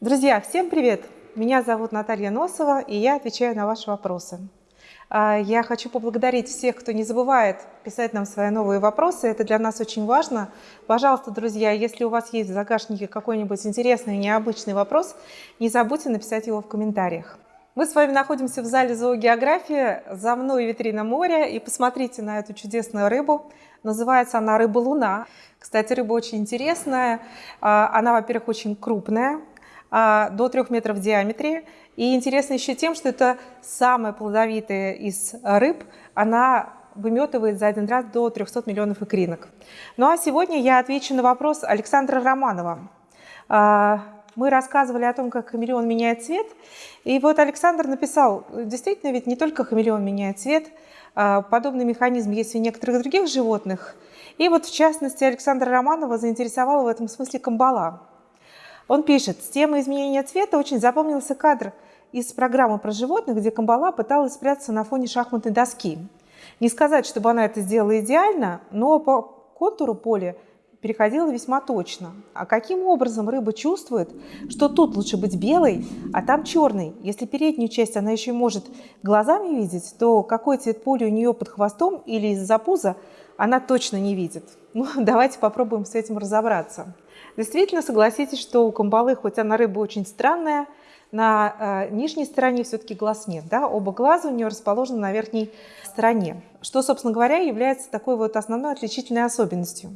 Друзья, всем привет! Меня зовут Наталья Носова, и я отвечаю на ваши вопросы. А, я хочу поблагодарить всех, кто не забывает писать нам свои новые вопросы. Это для нас очень важно. Пожалуйста, друзья, если у вас есть в загашнике какой-нибудь интересный, необычный вопрос, не забудьте написать его в комментариях. Мы с вами находимся в зале зоогеографии. За мной витрина моря. И посмотрите на эту чудесную рыбу. Называется она рыба-луна. Кстати, рыба очень интересная. А, она, во-первых, очень крупная. А, до 3 метров в диаметре. И интересно еще тем, что это самая плодовитая из рыб. Она выметывает за один раз до 300 миллионов икринок. Ну а сегодня я отвечу на вопрос Александра Романова. А, мы рассказывали о том, как хамелеон меняет цвет. И вот Александр написал, действительно, ведь не только хамелеон меняет цвет, а, подобный механизм есть у некоторых других животных. И вот в частности Александра Романова заинтересовала в этом смысле камбала. Он пишет, с темой изменения цвета очень запомнился кадр из программы про животных, где Камбала пыталась спрятаться на фоне шахматной доски. Не сказать, чтобы она это сделала идеально, но по контуру поля переходила весьма точно. А каким образом рыба чувствует, что тут лучше быть белой, а там черной? Если переднюю часть она еще может глазами видеть, то какой цвет поля у нее под хвостом или из-за пуза она точно не видит. Ну, давайте попробуем с этим разобраться. Действительно, согласитесь, что у камбалы, хоть она рыба очень странная, на э, нижней стороне все-таки глаз нет. Да? Оба глаза у нее расположены на верхней стороне, что, собственно говоря, является такой вот основной отличительной особенностью.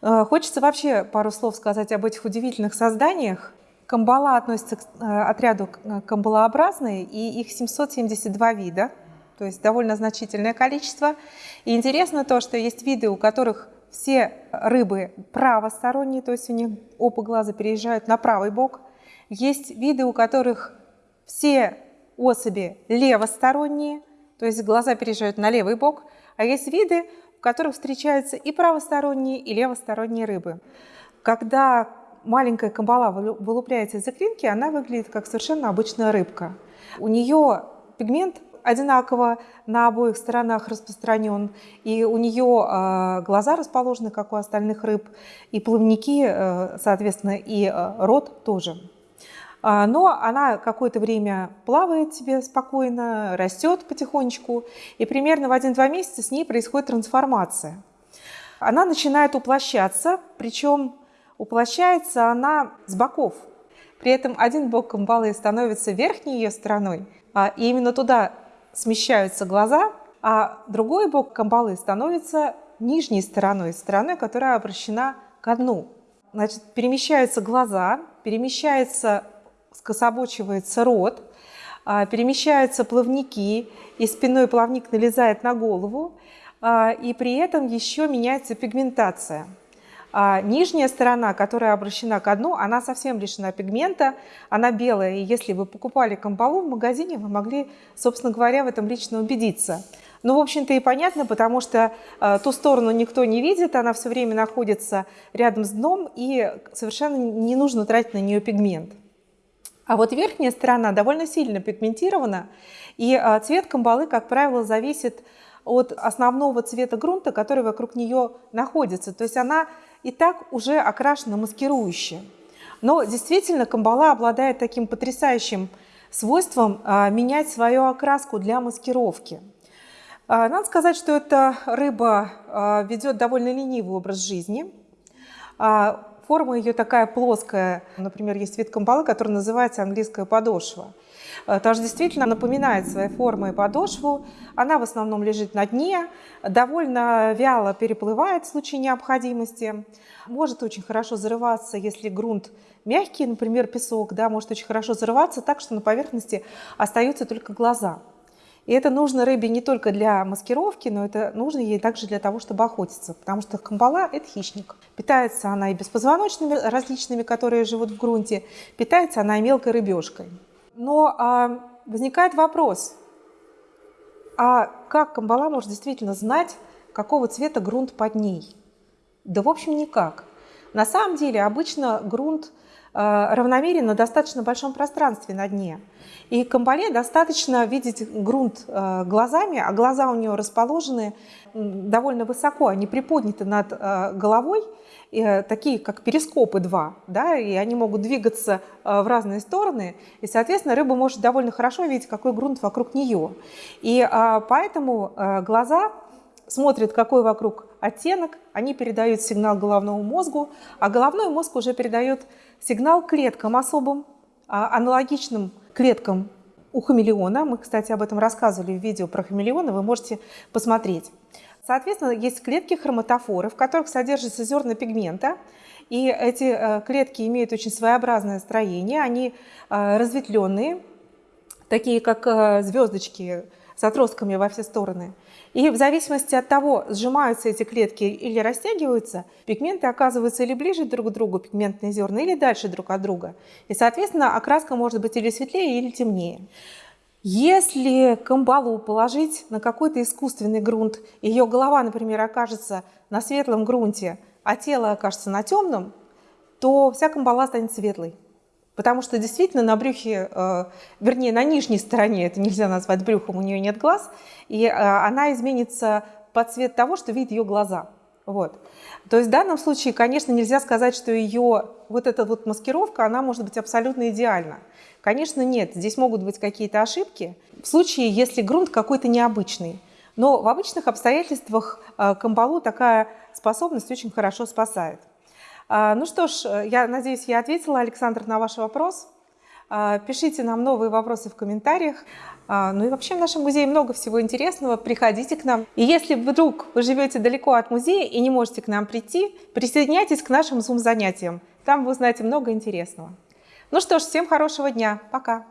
Э, хочется вообще пару слов сказать об этих удивительных созданиях. Камбала относится к э, отряду э, камбалообразные, и их 772 вида, то есть довольно значительное количество. И интересно то, что есть виды, у которых все рыбы правосторонние, то есть у них оба глаза переезжают на правый бок. Есть виды, у которых все особи левосторонние, то есть глаза переезжают на левый бок. А есть виды, в которых встречаются и правосторонние, и левосторонние рыбы. Когда маленькая камбала вылупляется из икринки, она выглядит как совершенно обычная рыбка. У нее пигмент одинаково на обоих сторонах распространен, и у нее э, глаза расположены, как у остальных рыб, и плавники, э, соответственно, и э, рот тоже. А, но она какое-то время плавает себе спокойно, растет потихонечку, и примерно в 1-2 месяца с ней происходит трансформация. Она начинает уплощаться, причем уплощается она с боков. При этом один бок камбалы становится верхней ее стороной, а, и именно туда смещаются глаза, а другой бок камбалы становится нижней стороной, стороной, которая обращена к дну. Значит, перемещаются глаза, перемещается, скособочивается рот, а, перемещаются плавники, и спиной плавник налезает на голову, а, и при этом еще меняется пигментация. А нижняя сторона, которая обращена к дну, она совсем лишена пигмента, она белая. И если вы покупали камбалу в магазине, вы могли, собственно говоря, в этом лично убедиться. Ну, в общем-то, и понятно, потому что э, ту сторону никто не видит, она все время находится рядом с дном, и совершенно не нужно тратить на нее пигмент. А вот верхняя сторона довольно сильно пигментирована, и э, цвет камбалы, как правило, зависит от основного цвета грунта, который вокруг нее находится. То есть она и так уже окрашена маскирующе. Но действительно камбала обладает таким потрясающим свойством а, менять свою окраску для маскировки. А, надо сказать, что эта рыба а, ведет довольно ленивый образ жизни. Форма ее такая плоская. Например, есть вид камбалы, который называется английская подошва. Э, тоже действительно напоминает своей формой подошву. Она в основном лежит на дне, довольно вяло переплывает в случае необходимости. Может очень хорошо зарываться, если грунт мягкий, например, песок, да, может очень хорошо зарываться так, что на поверхности остаются только глаза. И это нужно рыбе не только для маскировки, но это нужно ей также для того, чтобы охотиться, потому что камбала – это хищник. Питается она и беспозвоночными различными, которые живут в грунте, питается она и мелкой рыбешкой. Но а, возникает вопрос, а как Камбала может действительно знать, какого цвета грунт под ней? Да, в общем, никак. На самом деле, обычно грунт равномерен на достаточно большом пространстве на дне. И камбале достаточно видеть грунт э, глазами, а глаза у нее расположены довольно высоко, они приподняты над э, головой, э, такие как перископы два, да, и они могут двигаться в разные стороны, и, соответственно, рыба может довольно хорошо видеть, какой грунт вокруг нее. И поэтому глаза смотрят, какой вокруг оттенок, они передают сигнал головному мозгу, а головной мозг уже передает сигнал клеткам особым, а, аналогичным клеткам у хамелеона. Мы, кстати, об этом рассказывали в видео про хамелеона, вы можете посмотреть. Соответственно, есть клетки хроматофоры, в которых содержатся зерна пигмента. И эти э, клетки имеют очень своеобразное строение, они э, разветвленные, такие как э, звездочки с отростками во все стороны. И в зависимости от того, сжимаются эти клетки или растягиваются, пигменты оказываются или ближе друг к другу, пигментные зерна, или дальше друг от друга. И, соответственно, окраска может быть или светлее, или темнее. Если камбалу положить на какой-то искусственный грунт, ее голова, например, окажется на светлом грунте, а тело окажется на темном, то вся камбала станет светлой. Потому что действительно на брюхе, э, вернее на нижней стороне, это нельзя назвать брюхом, у нее нет глаз, и э, она изменится под цвет того, что видят ее глаза. Вот. То есть в данном случае, конечно, нельзя сказать, что ее вот эта вот маскировка, она может быть абсолютно идеальна. Конечно, нет, здесь могут быть какие-то ошибки в случае, если грунт какой-то необычный. Но в обычных обстоятельствах э, камбалу такая способность очень хорошо спасает. А, ну что ж, я надеюсь, я ответила, Александр, на ваш вопрос. А, пишите нам новые вопросы в комментариях. А, ну и вообще в нашем музее много всего интересного. Приходите к нам. И если вдруг вы живете далеко от музея и не можете к нам прийти, присоединяйтесь к нашим Zoom-занятиям. Там вы узнаете много интересного. Ну что ж, всем хорошего дня. Пока.